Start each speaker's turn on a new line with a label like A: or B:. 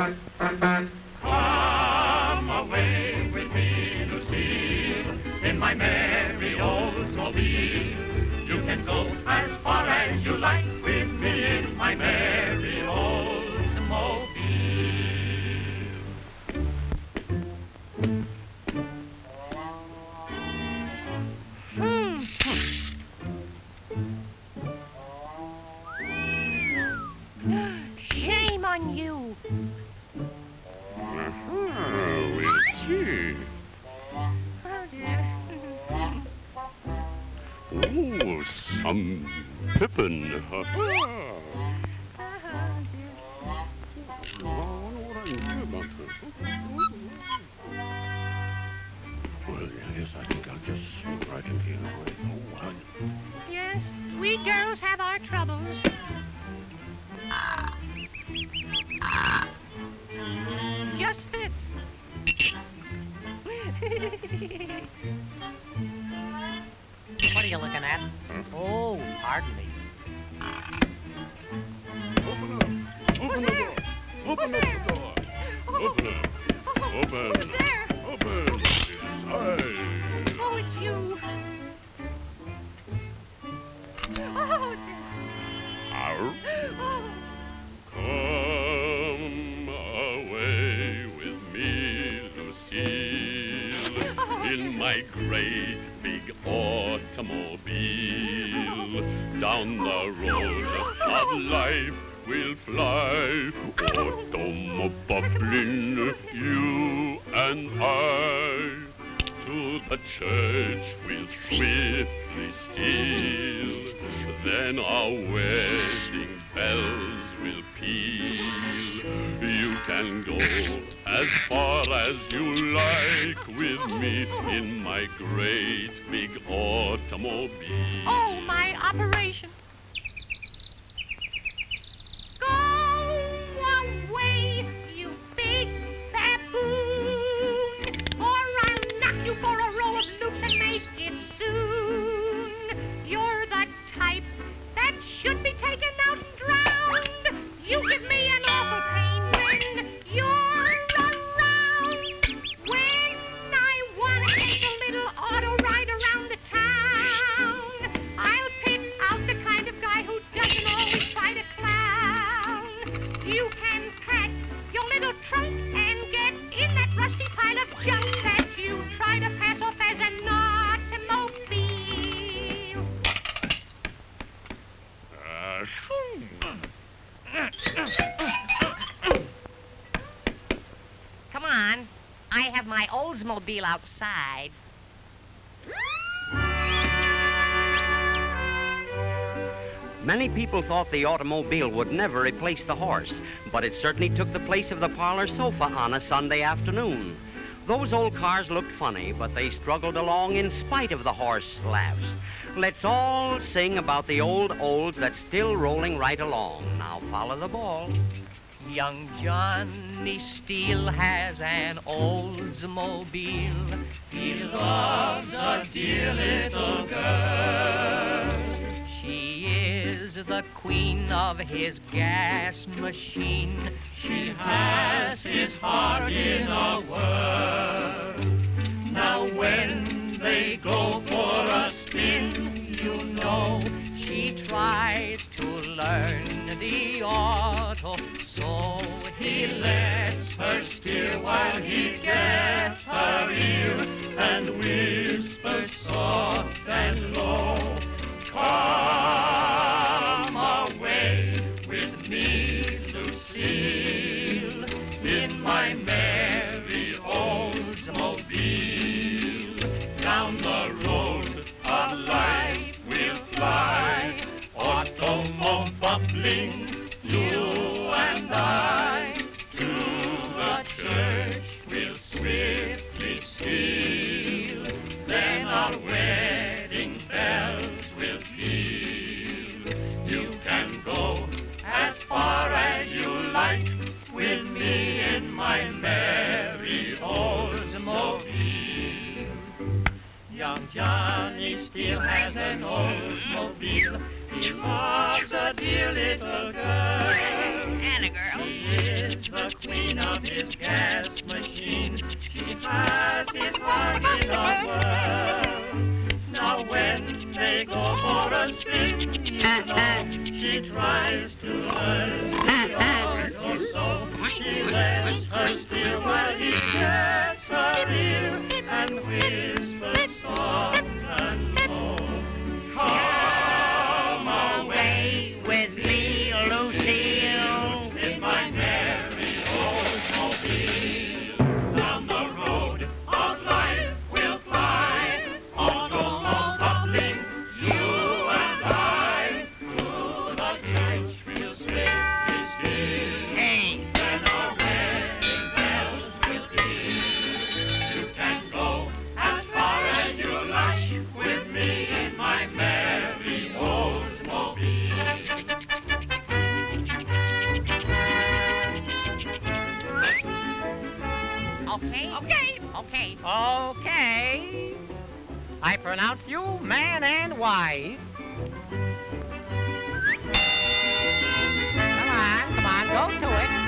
A: Come away with me, Lucille, in my merry old Oldsmobile. You can go as far as you like
B: Oh,
C: some pippin. I I this. Well, yes, I think I'll just right in here. Oh, hon.
B: Yes, we girls have
C: my great big automobile. Down the road of life we'll fly, automobiling, you and I. To the church we'll swiftly steal, then our wedding bells will peal. You can go as far as you like with me in my great big automobile.
B: Oh, my operation. Should be taken I
D: have my Oldsmobile outside.
E: Many people thought the automobile would never replace the horse, but it certainly took the place of the parlor sofa on a Sunday afternoon. Those old cars looked funny, but they struggled along in spite of the horse laughs. Let's all sing about the old olds that's still rolling right along. Now follow the ball.
D: Young Johnny Steele has an Oldsmobile. He loves a dear little girl. She is the queen of his gas machine. She has his heart in a whirl. Now when they go and whispers soft and low. Come away with me, Lucille, in my merry Oldsmobile. Down the road of life we'll fly, automobiling, you and I. Young Johnny Steele has an Oldsmobile. He loves a dear little girl.
B: And a girl.
D: She is the queen of his gas machine. She has his heart in a whirl. Now when they go for a spin, you know, she tries to learn the art or so. She lets her steal while he gets
B: Okay, okay, okay,
F: okay. I pronounce you man and wife. Come on, come on, go to it.